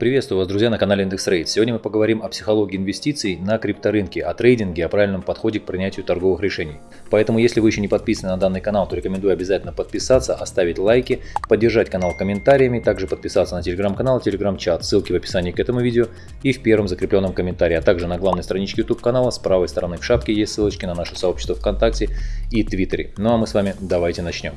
Приветствую вас, друзья, на канале IndexRate. Сегодня мы поговорим о психологии инвестиций на крипторынке, о трейдинге, о правильном подходе к принятию торговых решений. Поэтому, если вы еще не подписаны на данный канал, то рекомендую обязательно подписаться, оставить лайки, поддержать канал комментариями, также подписаться на телеграм-канал, телеграм-чат, ссылки в описании к этому видео и в первом закрепленном комментарии, а также на главной страничке YouTube канала с правой стороны в шапке есть ссылочки на наше сообщество ВКонтакте и Твиттере. Ну а мы с вами давайте начнем.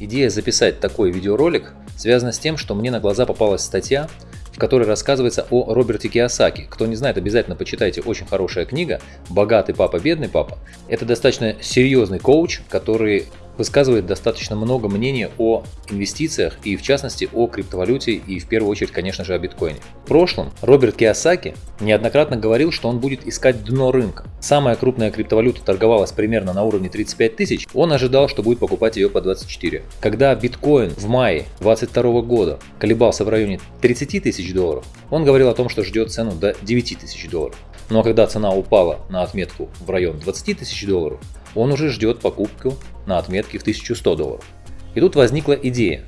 Идея записать такой видеоролик связана с тем, что мне на глаза попалась статья, в которой рассказывается о Роберте Киосаки. Кто не знает, обязательно почитайте, очень хорошая книга «Богатый папа, бедный папа». Это достаточно серьезный коуч, который высказывает достаточно много мнений о инвестициях и в частности о криптовалюте и в первую очередь, конечно же, о биткоине. В прошлом Роберт Киосаки неоднократно говорил, что он будет искать дно рынка. Самая крупная криптовалюта торговалась примерно на уровне 35 тысяч, он ожидал, что будет покупать ее по 24. Когда биткоин в мае 2022 года колебался в районе 30 тысяч долларов, он говорил о том, что ждет цену до 9 тысяч долларов. Но когда цена упала на отметку в район 20 тысяч долларов, он уже ждет покупку на отметке в 1100 долларов. И тут возникла идея.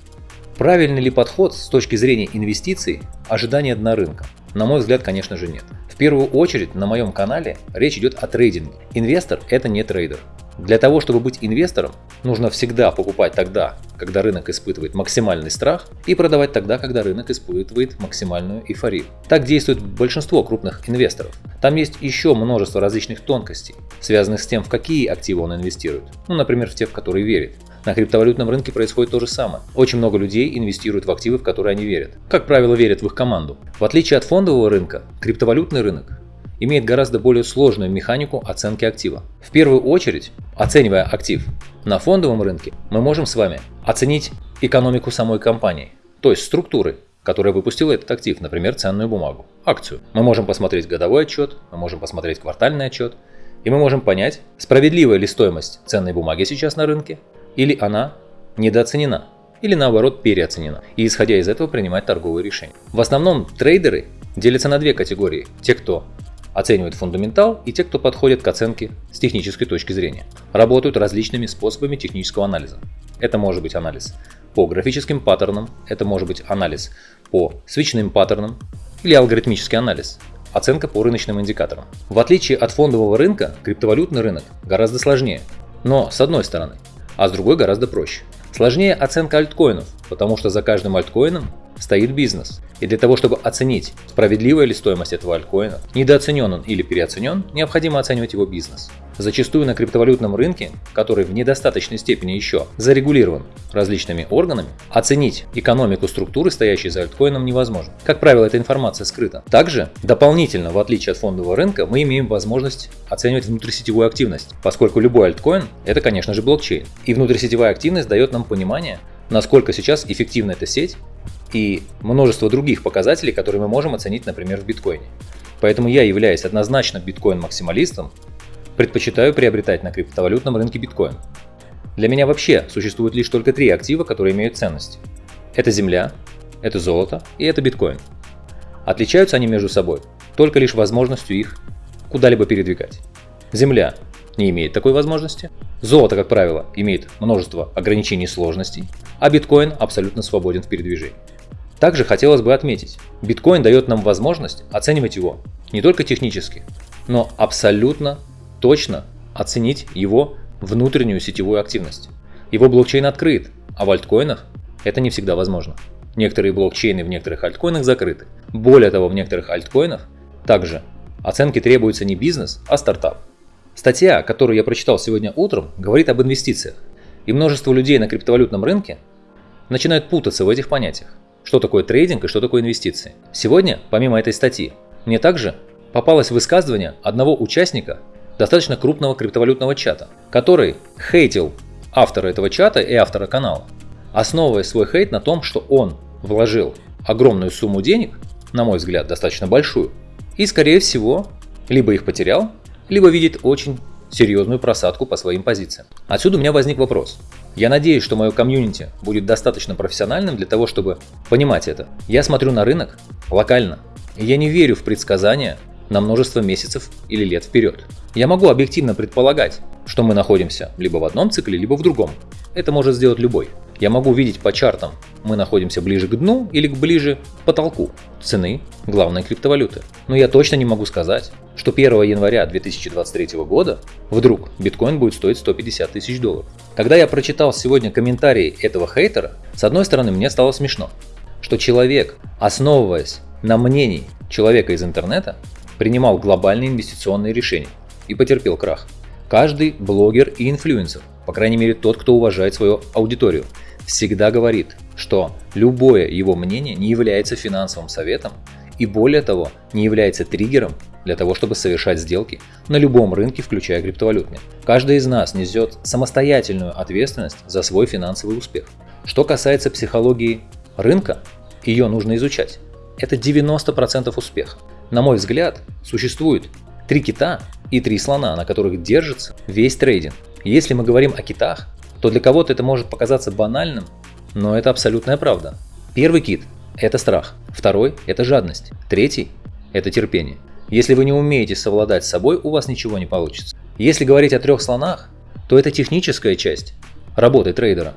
Правильный ли подход с точки зрения инвестиций ожидания дна рынка? На мой взгляд, конечно же нет. В первую очередь на моем канале речь идет о трейдинге. Инвестор – это не трейдер. Для того, чтобы быть инвестором, нужно всегда покупать тогда, когда рынок испытывает максимальный страх, и продавать тогда, когда рынок испытывает максимальную эйфорию. Так действует большинство крупных инвесторов. Там есть еще множество различных тонкостей, связанных с тем, в какие активы он инвестирует. Ну, например, в те, в которые верит. На криптовалютном рынке происходит то же самое. Очень много людей инвестируют в активы, в которые они верят. Как правило, верят в их команду. В отличие от фондового рынка, криптовалютный рынок имеет гораздо более сложную механику оценки актива. В первую очередь, оценивая актив на фондовом рынке, мы можем с вами оценить экономику самой компании, то есть структуры, которая выпустила этот актив, например, ценную бумагу, акцию. Мы можем посмотреть годовой отчет, мы можем посмотреть квартальный отчет, и мы можем понять, справедливая ли стоимость ценной бумаги сейчас на рынке, или она недооценена, или наоборот переоценена, и исходя из этого принимать торговые решения. В основном трейдеры делятся на две категории. Те, кто оценивают фундаментал и те, кто подходит к оценке с технической точки зрения. Работают различными способами технического анализа. Это может быть анализ по графическим паттернам, это может быть анализ по свечным паттернам или алгоритмический анализ, оценка по рыночным индикаторам. В отличие от фондового рынка, криптовалютный рынок гораздо сложнее, но с одной стороны, а с другой гораздо проще. Сложнее оценка альткоинов, потому что за каждым альткоином стоит бизнес. И для того, чтобы оценить, справедливая ли стоимость этого альткоина, недооценен он или переоценен, необходимо оценивать его бизнес. Зачастую на криптовалютном рынке, который в недостаточной степени еще зарегулирован различными органами, оценить экономику структуры, стоящей за альткоином, невозможно. Как правило, эта информация скрыта. Также, дополнительно, в отличие от фондового рынка, мы имеем возможность оценивать внутрисетевую активность, поскольку любой альткоин – это, конечно же, блокчейн. И внутрисетевая активность дает нам понимание, насколько сейчас эффективна эта сеть и множество других показателей, которые мы можем оценить, например, в биткоине. Поэтому я, являюсь однозначно биткоин-максималистом, предпочитаю приобретать на криптовалютном рынке биткоин. Для меня вообще существует лишь только три актива, которые имеют ценность. Это земля, это золото и это биткоин. Отличаются они между собой только лишь возможностью их куда-либо передвигать. Земля не имеет такой возможности. Золото, как правило, имеет множество ограничений и сложностей, а биткоин абсолютно свободен в передвижении. Также хотелось бы отметить, биткоин дает нам возможность оценивать его не только технически, но абсолютно точно оценить его внутреннюю сетевую активность. Его блокчейн открыт, а в альткоинах это не всегда возможно. Некоторые блокчейны в некоторых альткоинах закрыты. Более того, в некоторых альткоинах также оценки требуется не бизнес, а стартап. Статья, которую я прочитал сегодня утром, говорит об инвестициях. И множество людей на криптовалютном рынке начинают путаться в этих понятиях что такое трейдинг и что такое инвестиции. Сегодня, помимо этой статьи, мне также попалось высказывание одного участника достаточно крупного криптовалютного чата, который хейтил автора этого чата и автора канала, основывая свой хейт на том, что он вложил огромную сумму денег, на мой взгляд, достаточно большую, и, скорее всего, либо их потерял, либо видит очень серьезную просадку по своим позициям. Отсюда у меня возник вопрос. Я надеюсь, что мое комьюнити будет достаточно профессиональным для того, чтобы понимать это. Я смотрю на рынок локально, и я не верю в предсказания на множество месяцев или лет вперед. Я могу объективно предполагать, что мы находимся либо в одном цикле, либо в другом. Это может сделать любой. Я могу видеть по чартам, мы находимся ближе к дну или ближе к потолку цены главной криптовалюты. Но я точно не могу сказать, что 1 января 2023 года вдруг биткоин будет стоить 150 тысяч долларов. Когда я прочитал сегодня комментарии этого хейтера, с одной стороны мне стало смешно, что человек, основываясь на мнении человека из интернета, принимал глобальные инвестиционные решения и потерпел крах. Каждый блогер и инфлюенсер, по крайней мере тот, кто уважает свою аудиторию, всегда говорит, что любое его мнение не является финансовым советом и более того, не является триггером для того, чтобы совершать сделки на любом рынке, включая криптовалютные. Каждый из нас несет самостоятельную ответственность за свой финансовый успех. Что касается психологии рынка, ее нужно изучать. Это 90% успеха. На мой взгляд, существует три кита и три слона, на которых держится весь трейдинг. Если мы говорим о китах, то для кого-то это может показаться банальным, но это абсолютная правда. Первый кит – это страх, второй – это жадность, третий – это терпение. Если вы не умеете совладать с собой, у вас ничего не получится. Если говорить о трех слонах, то это техническая часть работы трейдера.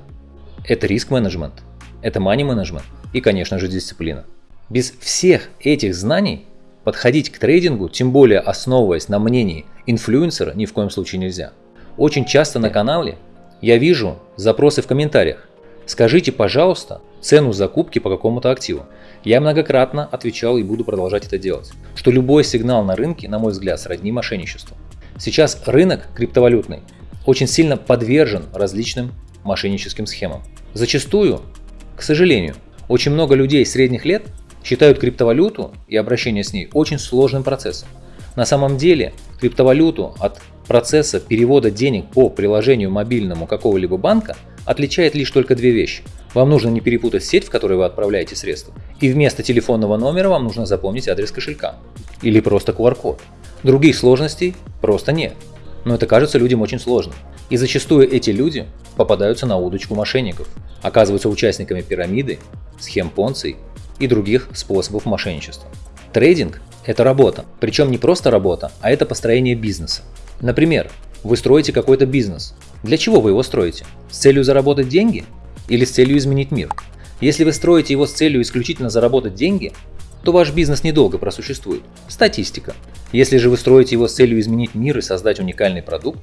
Это риск-менеджмент, это мани-менеджмент и, конечно же, дисциплина. Без всех этих знаний подходить к трейдингу, тем более основываясь на мнении инфлюенсера, ни в коем случае нельзя. Очень часто на канале я вижу запросы в комментариях. Скажите, пожалуйста, цену закупки по какому-то активу. Я многократно отвечал и буду продолжать это делать, что любой сигнал на рынке, на мой взгляд, сродни мошенничеству. Сейчас рынок криптовалютный очень сильно подвержен различным мошенническим схемам. Зачастую, к сожалению, очень много людей средних лет считают криптовалюту и обращение с ней очень сложным процессом. На самом деле криптовалюту от процесса перевода денег по приложению мобильному какого-либо банка отличает лишь только две вещи. Вам нужно не перепутать сеть, в которой вы отправляете средства, и вместо телефонного номера вам нужно запомнить адрес кошелька или просто QR-код. Других сложностей просто нет. Но это кажется людям очень сложным. И зачастую эти люди попадаются на удочку мошенников, оказываются участниками пирамиды, схем понций и других способов мошенничества. Трейдинг – это работа, причем не просто работа, а это построение бизнеса. Например, вы строите какой-то бизнес. Для чего вы его строите? С целью заработать деньги или с целью изменить мир? Если вы строите его с целью исключительно заработать деньги, то ваш бизнес недолго просуществует. Статистика. Если же вы строите его с целью изменить мир и создать уникальный продукт,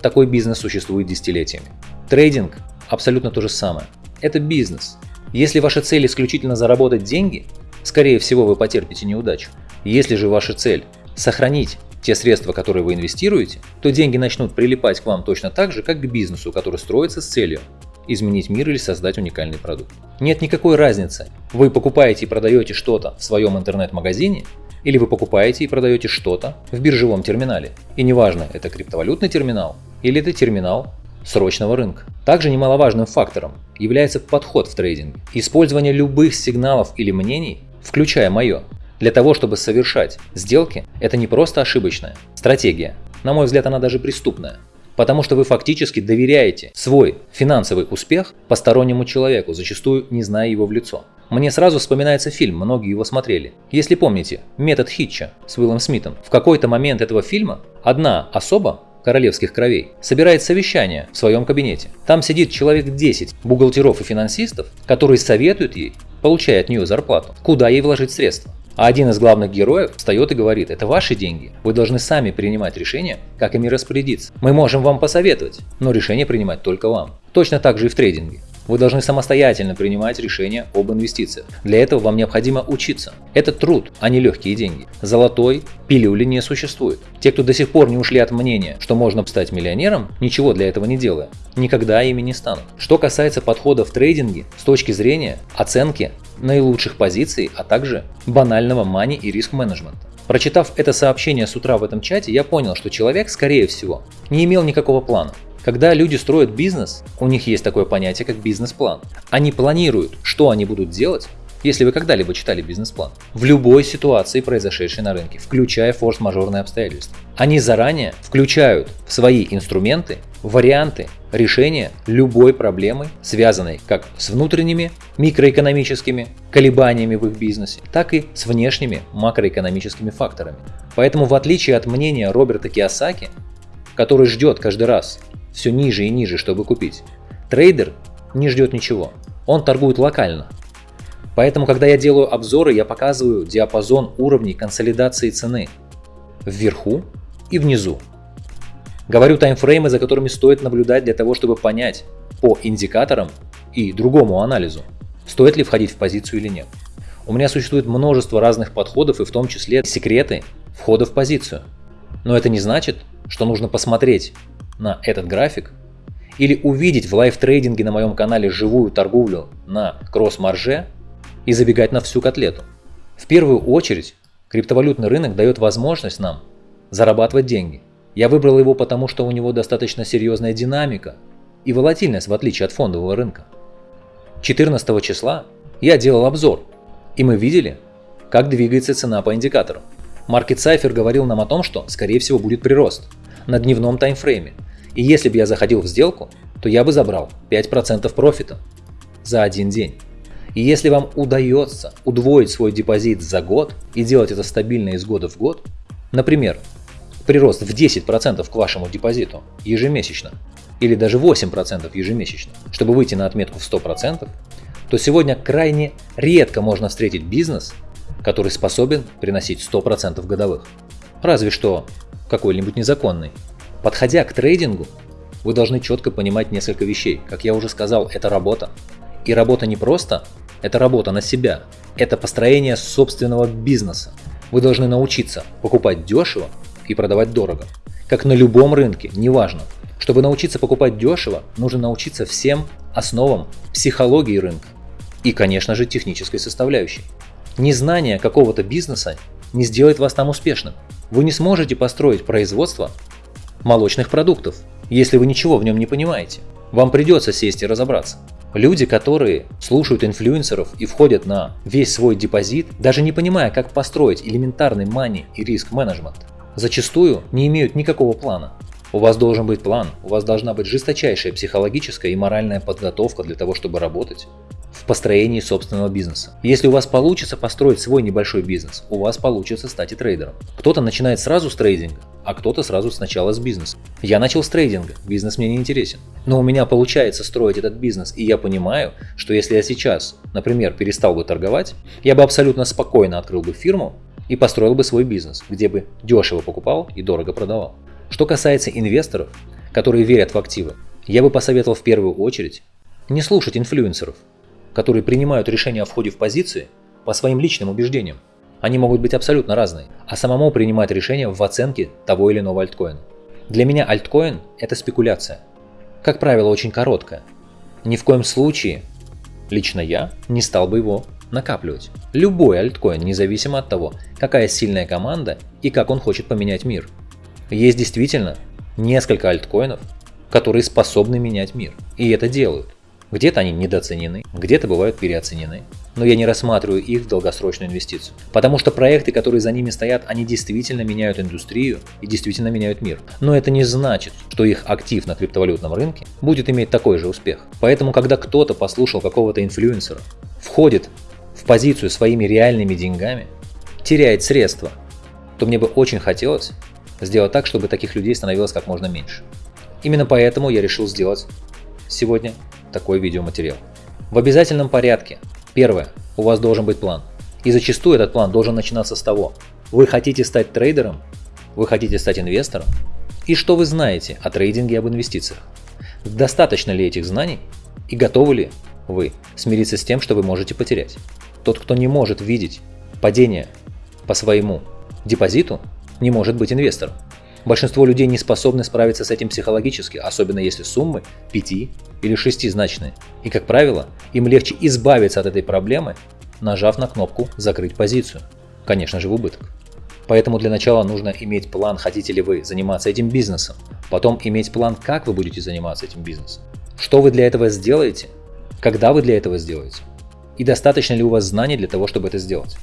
такой бизнес существует десятилетиями. Трейдинг абсолютно то же самое. Это бизнес. Если ваша цель исключительно заработать деньги, скорее всего вы потерпите неудачу. Если же ваша цель сохранить те средства, которые вы инвестируете, то деньги начнут прилипать к вам точно так же, как к бизнесу, который строится с целью изменить мир или создать уникальный продукт. Нет никакой разницы, вы покупаете и продаете что-то в своем интернет-магазине, или вы покупаете и продаете что-то в биржевом терминале. И неважно, это криптовалютный терминал или это терминал срочного рынка. Также немаловажным фактором является подход в трейдинге. Использование любых сигналов или мнений, включая мое, для того, чтобы совершать сделки, это не просто ошибочная стратегия. На мой взгляд, она даже преступная. Потому что вы фактически доверяете свой финансовый успех постороннему человеку, зачастую не зная его в лицо. Мне сразу вспоминается фильм, многие его смотрели. Если помните, метод Хитча с Уиллом Смитом. В какой-то момент этого фильма одна особа королевских кровей, собирает совещание в своем кабинете. Там сидит человек 10 бухгалтеров и финансистов, которые советуют ей, получая от нее зарплату, куда ей вложить средства. А один из главных героев встает и говорит, это ваши деньги, вы должны сами принимать решение, как ими распорядиться. Мы можем вам посоветовать, но решение принимать только вам. Точно так же и в трейдинге. Вы должны самостоятельно принимать решения об инвестициях. Для этого вам необходимо учиться. Это труд, а не легкие деньги. Золотой пилюли не существует. Те, кто до сих пор не ушли от мнения, что можно стать миллионером, ничего для этого не делая, никогда ими не станут. Что касается подхода в трейдинге с точки зрения оценки наилучших позиций, а также банального мани и риск-менеджмента. Прочитав это сообщение с утра в этом чате, я понял, что человек, скорее всего, не имел никакого плана. Когда люди строят бизнес, у них есть такое понятие, как бизнес-план. Они планируют, что они будут делать, если вы когда-либо читали бизнес-план, в любой ситуации, произошедшей на рынке, включая форс-мажорные обстоятельства. Они заранее включают в свои инструменты варианты решения любой проблемы, связанной как с внутренними микроэкономическими колебаниями в их бизнесе, так и с внешними макроэкономическими факторами. Поэтому в отличие от мнения Роберта Киосаки, который ждет каждый раз все ниже и ниже, чтобы купить. Трейдер не ждет ничего. Он торгует локально. Поэтому, когда я делаю обзоры, я показываю диапазон уровней консолидации цены вверху и внизу. Говорю таймфреймы, за которыми стоит наблюдать для того, чтобы понять по индикаторам и другому анализу, стоит ли входить в позицию или нет. У меня существует множество разных подходов и в том числе секреты входа в позицию. Но это не значит, что нужно посмотреть на этот график или увидеть в live-трейдинге на моем канале живую торговлю на кросс-марже и забегать на всю котлету. В первую очередь, криптовалютный рынок дает возможность нам зарабатывать деньги. Я выбрал его потому, что у него достаточно серьезная динамика и волатильность в отличие от фондового рынка. 14 числа я делал обзор, и мы видели, как двигается цена по индикатору. Market Cypher говорил нам о том, что скорее всего будет прирост на дневном таймфрейме – и если бы я заходил в сделку, то я бы забрал 5% профита за один день. И если вам удается удвоить свой депозит за год и делать это стабильно из года в год, например, прирост в 10% к вашему депозиту ежемесячно, или даже 8% ежемесячно, чтобы выйти на отметку в 100%, то сегодня крайне редко можно встретить бизнес, который способен приносить 100% годовых. Разве что какой-нибудь незаконный. Подходя к трейдингу, вы должны четко понимать несколько вещей. Как я уже сказал, это работа. И работа не просто, это работа на себя. Это построение собственного бизнеса. Вы должны научиться покупать дешево и продавать дорого. Как на любом рынке, неважно. Чтобы научиться покупать дешево, нужно научиться всем основам психологии рынка. И, конечно же, технической составляющей. Незнание какого-то бизнеса не сделает вас там успешным. Вы не сможете построить производство молочных продуктов, если вы ничего в нем не понимаете. Вам придется сесть и разобраться. Люди, которые слушают инфлюенсеров и входят на весь свой депозит, даже не понимая, как построить элементарный мани и риск менеджмент, зачастую не имеют никакого плана. У вас должен быть план, у вас должна быть жесточайшая психологическая и моральная подготовка для того, чтобы работать построении собственного бизнеса. Если у вас получится построить свой небольшой бизнес, у вас получится стать и трейдером. Кто-то начинает сразу с трейдинга, а кто-то сразу сначала с бизнеса. Я начал с трейдинга, бизнес мне не интересен. Но у меня получается строить этот бизнес, и я понимаю, что если я сейчас, например, перестал бы торговать, я бы абсолютно спокойно открыл бы фирму и построил бы свой бизнес, где бы дешево покупал и дорого продавал. Что касается инвесторов, которые верят в активы, я бы посоветовал в первую очередь не слушать инфлюенсеров, которые принимают решения о входе в позиции по своим личным убеждениям. Они могут быть абсолютно разные, а самому принимать решения в оценке того или иного альткоина. Для меня альткоин – это спекуляция. Как правило, очень короткая. Ни в коем случае, лично я, не стал бы его накапливать. Любой альткоин, независимо от того, какая сильная команда и как он хочет поменять мир. Есть действительно несколько альткоинов, которые способны менять мир. И это делают. Где-то они недооценены, где-то бывают переоценены. Но я не рассматриваю их в долгосрочную инвестицию. Потому что проекты, которые за ними стоят, они действительно меняют индустрию и действительно меняют мир. Но это не значит, что их актив на криптовалютном рынке будет иметь такой же успех. Поэтому, когда кто-то послушал какого-то инфлюенсера, входит в позицию своими реальными деньгами, теряет средства, то мне бы очень хотелось сделать так, чтобы таких людей становилось как можно меньше. Именно поэтому я решил сделать сегодня такой видеоматериал. В обязательном порядке. Первое. У вас должен быть план. И зачастую этот план должен начинаться с того, вы хотите стать трейдером, вы хотите стать инвестором, и что вы знаете о трейдинге и об инвестициях. Достаточно ли этих знаний и готовы ли вы смириться с тем, что вы можете потерять. Тот, кто не может видеть падение по своему депозиту, не может быть инвестором. Большинство людей не способны справиться с этим психологически, особенно если суммы 5 или 6 значные. И как правило, им легче избавиться от этой проблемы, нажав на кнопку «Закрыть позицию». Конечно же в убыток. Поэтому для начала нужно иметь план, хотите ли вы заниматься этим бизнесом. Потом иметь план, как вы будете заниматься этим бизнесом. Что вы для этого сделаете, когда вы для этого сделаете. И достаточно ли у вас знаний для того, чтобы это сделать.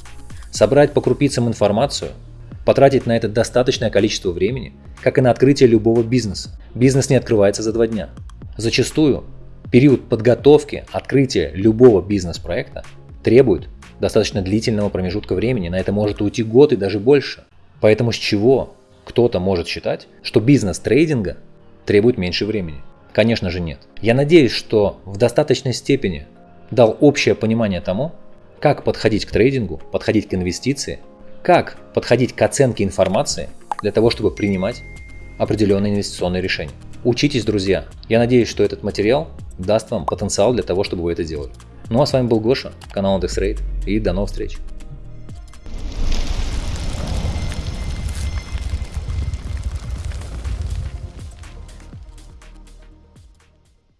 Собрать по крупицам информацию – потратить на это достаточное количество времени, как и на открытие любого бизнеса. Бизнес не открывается за два дня. Зачастую период подготовки, открытия любого бизнес-проекта требует достаточно длительного промежутка времени, на это может уйти год и даже больше. Поэтому с чего кто-то может считать, что бизнес трейдинга требует меньше времени? Конечно же нет. Я надеюсь, что в достаточной степени дал общее понимание тому, как подходить к трейдингу, подходить к инвестиции, как подходить к оценке информации для того, чтобы принимать определенные инвестиционные решения. Учитесь, друзья. Я надеюсь, что этот материал даст вам потенциал для того, чтобы вы это делали. Ну а с вами был Гоша, канал IndexRate и до новых встреч.